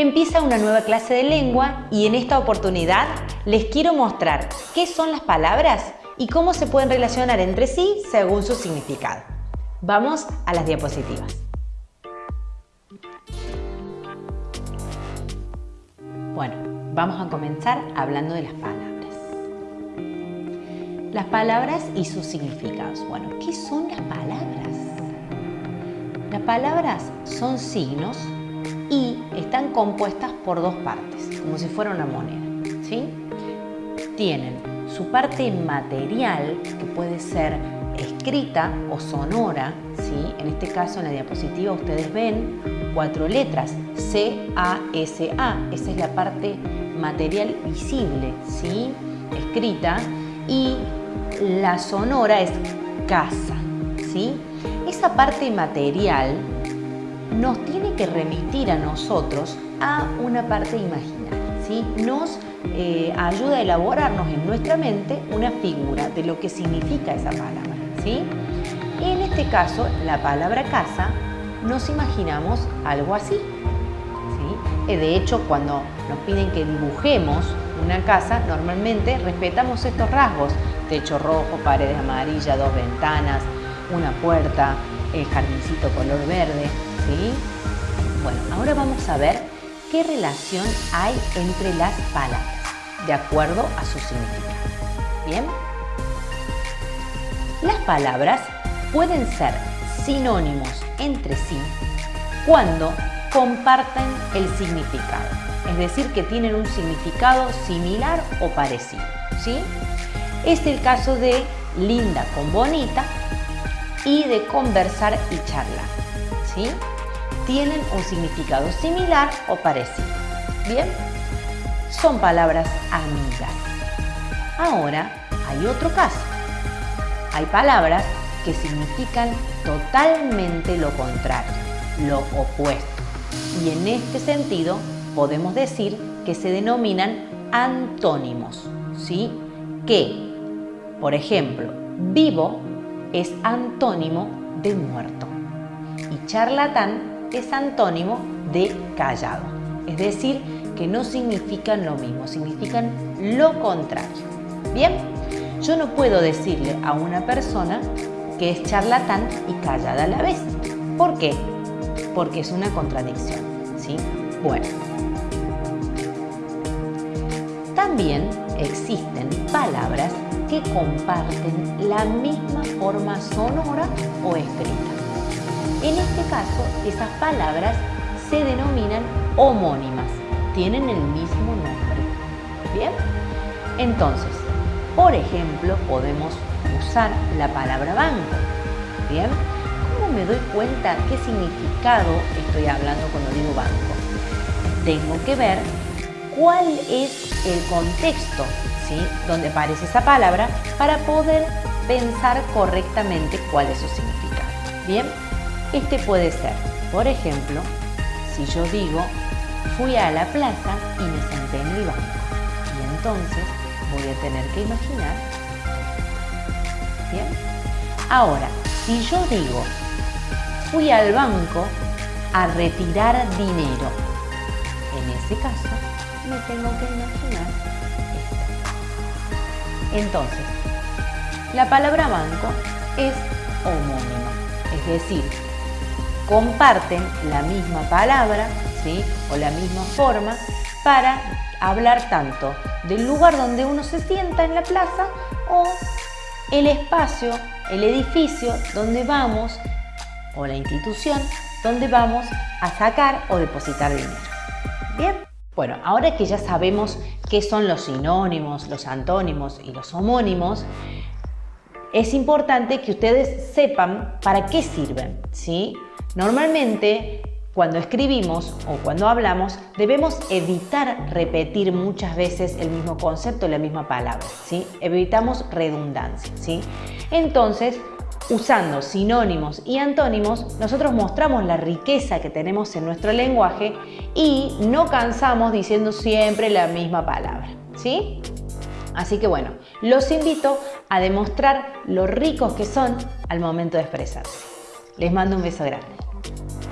Empieza una nueva clase de lengua y en esta oportunidad les quiero mostrar qué son las palabras y cómo se pueden relacionar entre sí según su significado. Vamos a las diapositivas. Bueno, vamos a comenzar hablando de las palabras. Las palabras y sus significados. Bueno, ¿qué son las palabras? Las palabras son signos y están compuestas por dos partes, como si fuera una moneda. ¿sí? Tienen su parte material, que puede ser escrita o sonora, ¿sí? en este caso en la diapositiva ustedes ven cuatro letras, C, A, S, A, esa es la parte material visible, ¿sí? escrita, y la sonora es casa. ¿sí? Esa parte material nos tiene que remitir a nosotros a una parte imaginaria. ¿sí? Nos eh, ayuda a elaborarnos en nuestra mente una figura de lo que significa esa palabra. ¿sí? En este caso, la palabra casa, nos imaginamos algo así. ¿sí? Eh, de hecho, cuando nos piden que dibujemos una casa, normalmente respetamos estos rasgos. Techo rojo, paredes amarillas, dos ventanas, una puerta, el jardincito color verde, ¿sí? Bueno, ahora vamos a ver qué relación hay entre las palabras, de acuerdo a su significado. ¿Bien? Las palabras pueden ser sinónimos entre sí cuando comparten el significado, es decir, que tienen un significado similar o parecido. ¿sí? Es el caso de linda con bonita y de conversar y charlar. ¿Sí? Tienen un significado similar o parecido. ¿Bien? Son palabras amigas. Ahora hay otro caso. Hay palabras que significan totalmente lo contrario, lo opuesto. Y en este sentido podemos decir que se denominan antónimos, ¿sí? Que, por ejemplo, vivo es antónimo de muerto y charlatán es antónimo de callado. Es decir, que no significan lo mismo, significan lo contrario. Bien, yo no puedo decirle a una persona que es charlatán y callada a la vez. ¿Por qué? Porque es una contradicción. ¿sí? Bueno. También existen palabras que comparten la misma forma sonora o escrita. En este caso, esas palabras se denominan homónimas, tienen el mismo nombre. ¿Bien? Entonces, por ejemplo, podemos usar la palabra banco. ¿Bien? ¿Cómo me doy cuenta qué significado estoy hablando cuando digo banco? Tengo que ver cuál es el contexto donde aparece esa palabra para poder pensar correctamente cuál es su significado. Bien, este puede ser, por ejemplo, si yo digo, fui a la plaza y me senté en el banco. Y entonces voy a tener que imaginar. Bien. Ahora, si yo digo, fui al banco a retirar dinero, en ese caso me tengo que imaginar esto. Entonces, la palabra banco es homónima, es decir, comparten la misma palabra ¿sí? o la misma forma para hablar tanto del lugar donde uno se sienta en la plaza o el espacio, el edificio donde vamos o la institución donde vamos a sacar o depositar dinero. ¿Bien? Bueno, ahora que ya sabemos qué son los sinónimos, los antónimos y los homónimos, es importante que ustedes sepan para qué sirven. ¿sí? Normalmente cuando escribimos o cuando hablamos, debemos evitar repetir muchas veces el mismo concepto, la misma palabra. Evitamos redundancia. Entonces, usando sinónimos y antónimos, nosotros mostramos la riqueza que tenemos en nuestro lenguaje y no cansamos diciendo siempre la misma palabra, ¿sí? Así que bueno, los invito a demostrar lo ricos que son al momento de expresarse. Les mando un beso grande. you